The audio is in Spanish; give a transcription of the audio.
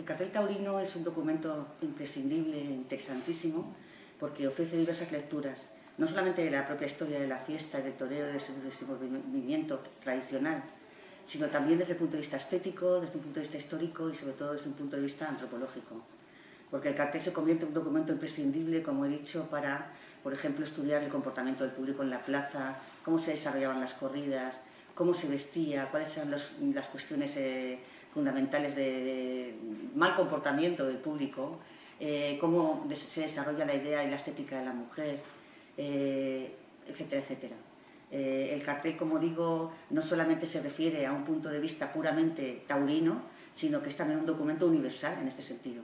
El cartel taurino es un documento imprescindible, interesantísimo, porque ofrece diversas lecturas, no solamente de la propia historia de la fiesta, del toreo, de ese movimiento tradicional, sino también desde el punto de vista estético, desde un punto de vista histórico y sobre todo desde un punto de vista antropológico. Porque el cartel se convierte en un documento imprescindible, como he dicho, para, por ejemplo, estudiar el comportamiento del público en la plaza, cómo se desarrollaban las corridas, cómo se vestía, cuáles eran las cuestiones eh, fundamentales de, mal comportamiento del público, eh, cómo se desarrolla la idea y la estética de la mujer, eh, etcétera, etcétera. el cartel, como digo, no solamente se refiere a un punto de vista puramente taurino, sino que es también un documento universal en este sentido.